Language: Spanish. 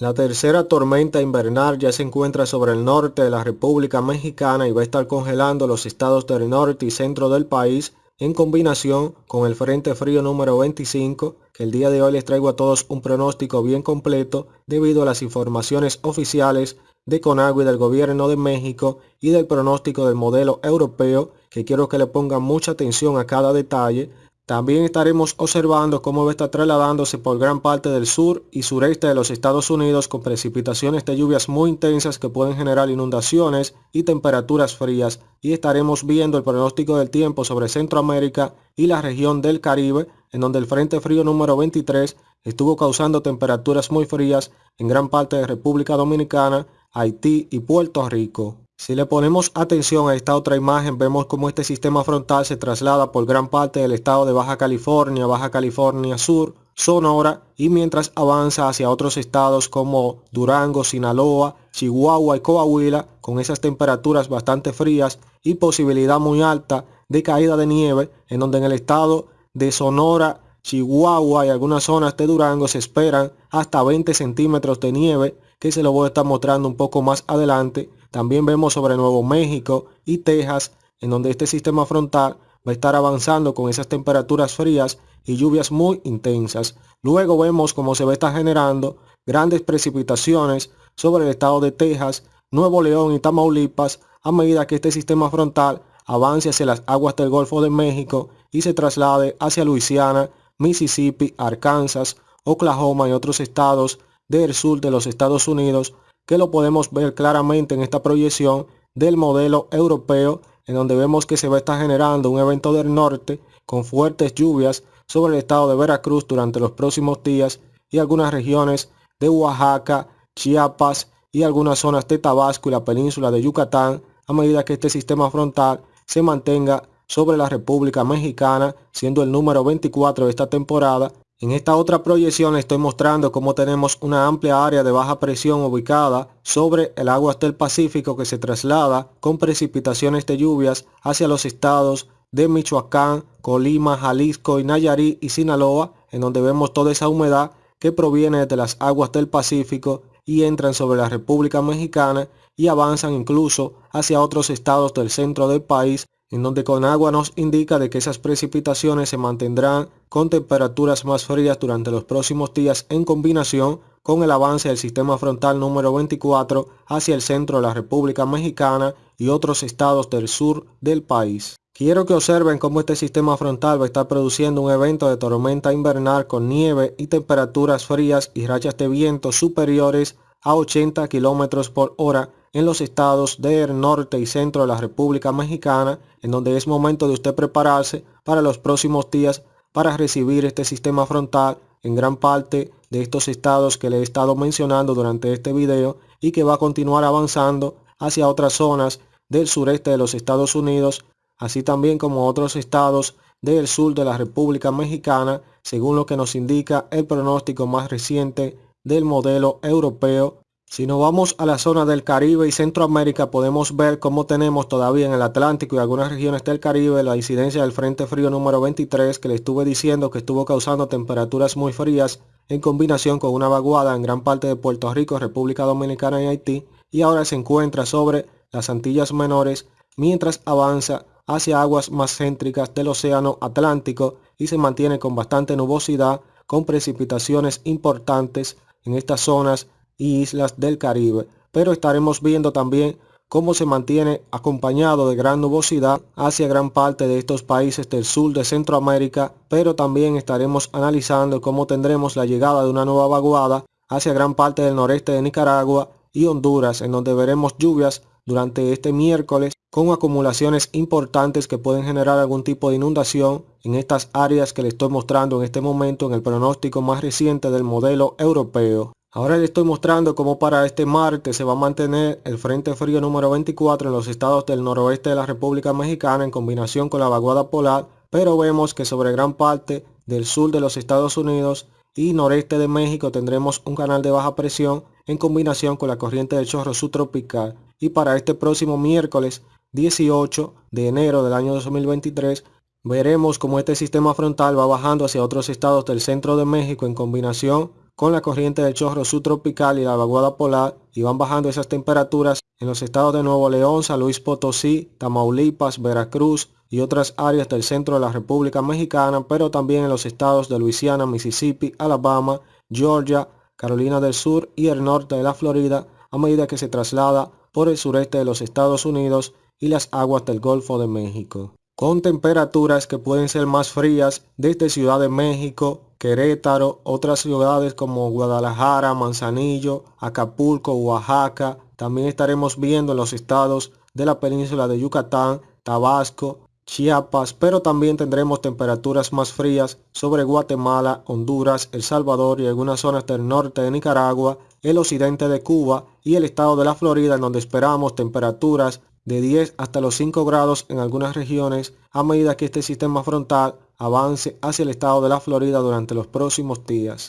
La tercera tormenta invernal ya se encuentra sobre el norte de la República Mexicana y va a estar congelando los estados del norte y centro del país en combinación con el Frente Frío número 25, que el día de hoy les traigo a todos un pronóstico bien completo debido a las informaciones oficiales de Conagua y del gobierno de México y del pronóstico del modelo europeo, que quiero que le pongan mucha atención a cada detalle también estaremos observando cómo va a estar trasladándose por gran parte del sur y sureste de los Estados Unidos con precipitaciones de lluvias muy intensas que pueden generar inundaciones y temperaturas frías y estaremos viendo el pronóstico del tiempo sobre Centroamérica y la región del Caribe en donde el Frente Frío número 23 estuvo causando temperaturas muy frías en gran parte de República Dominicana, Haití y Puerto Rico. Si le ponemos atención a esta otra imagen, vemos cómo este sistema frontal se traslada por gran parte del estado de Baja California, Baja California Sur, Sonora y mientras avanza hacia otros estados como Durango, Sinaloa, Chihuahua y Coahuila con esas temperaturas bastante frías y posibilidad muy alta de caída de nieve en donde en el estado de Sonora, Chihuahua y algunas zonas de Durango se esperan hasta 20 centímetros de nieve que se lo voy a estar mostrando un poco más adelante también vemos sobre Nuevo México y Texas, en donde este sistema frontal va a estar avanzando con esas temperaturas frías y lluvias muy intensas. Luego vemos cómo se va a estar generando grandes precipitaciones sobre el estado de Texas, Nuevo León y Tamaulipas a medida que este sistema frontal avance hacia las aguas del Golfo de México y se traslade hacia Luisiana, Mississippi, Arkansas, Oklahoma y otros estados del sur de los Estados Unidos que lo podemos ver claramente en esta proyección del modelo europeo en donde vemos que se va a estar generando un evento del norte con fuertes lluvias sobre el estado de Veracruz durante los próximos días y algunas regiones de Oaxaca, Chiapas y algunas zonas de Tabasco y la península de Yucatán a medida que este sistema frontal se mantenga sobre la República Mexicana, siendo el número 24 de esta temporada. En esta otra proyección estoy mostrando cómo tenemos una amplia área de baja presión ubicada sobre el agua del Pacífico que se traslada con precipitaciones de lluvias hacia los estados de Michoacán, Colima, Jalisco y Nayarit y Sinaloa, en donde vemos toda esa humedad que proviene de las aguas del Pacífico y entran sobre la República Mexicana y avanzan incluso hacia otros estados del centro del país en donde con agua nos indica de que esas precipitaciones se mantendrán con temperaturas más frías durante los próximos días en combinación con el avance del sistema frontal número 24 hacia el centro de la República Mexicana y otros estados del sur del país. Quiero que observen cómo este sistema frontal va a estar produciendo un evento de tormenta invernal con nieve y temperaturas frías y rachas de viento superiores a 80 km por hora en los estados del norte y centro de la República Mexicana, en donde es momento de usted prepararse para los próximos días para recibir este sistema frontal en gran parte de estos estados que le he estado mencionando durante este video y que va a continuar avanzando hacia otras zonas del sureste de los Estados Unidos, así también como otros estados del sur de la República Mexicana, según lo que nos indica el pronóstico más reciente del modelo europeo si nos vamos a la zona del Caribe y Centroamérica podemos ver cómo tenemos todavía en el Atlántico y algunas regiones del Caribe la incidencia del Frente Frío número 23 que le estuve diciendo que estuvo causando temperaturas muy frías en combinación con una vaguada en gran parte de Puerto Rico, República Dominicana y Haití y ahora se encuentra sobre las Antillas Menores mientras avanza hacia aguas más céntricas del Océano Atlántico y se mantiene con bastante nubosidad con precipitaciones importantes en estas zonas y islas del Caribe, pero estaremos viendo también cómo se mantiene acompañado de gran nubosidad hacia gran parte de estos países del sur de Centroamérica, pero también estaremos analizando cómo tendremos la llegada de una nueva vaguada hacia gran parte del noreste de Nicaragua y Honduras, en donde veremos lluvias durante este miércoles con acumulaciones importantes que pueden generar algún tipo de inundación en estas áreas que le estoy mostrando en este momento en el pronóstico más reciente del modelo europeo. Ahora le estoy mostrando cómo para este martes se va a mantener el Frente Frío número 24 en los estados del noroeste de la República Mexicana en combinación con la vaguada polar, pero vemos que sobre gran parte del sur de los Estados Unidos y noreste de México tendremos un canal de baja presión en combinación con la corriente del chorro subtropical. Y para este próximo miércoles 18 de enero del año 2023 veremos cómo este sistema frontal va bajando hacia otros estados del centro de México en combinación con la corriente del chorro subtropical y la vaguada polar y van bajando esas temperaturas en los estados de Nuevo León, San Luis Potosí, Tamaulipas, Veracruz y otras áreas del centro de la República Mexicana, pero también en los estados de Luisiana, Mississippi, Alabama, Georgia, Carolina del Sur y el norte de la Florida a medida que se traslada por el sureste de los Estados Unidos y las aguas del Golfo de México. Con temperaturas que pueden ser más frías desde Ciudad de México, Querétaro, otras ciudades como Guadalajara, Manzanillo, Acapulco, Oaxaca. También estaremos viendo en los estados de la península de Yucatán, Tabasco, Chiapas, pero también tendremos temperaturas más frías sobre Guatemala, Honduras, El Salvador y algunas zonas del norte de Nicaragua, el occidente de Cuba y el estado de la Florida en donde esperamos temperaturas de 10 hasta los 5 grados en algunas regiones a medida que este sistema frontal avance hacia el estado de la Florida durante los próximos días.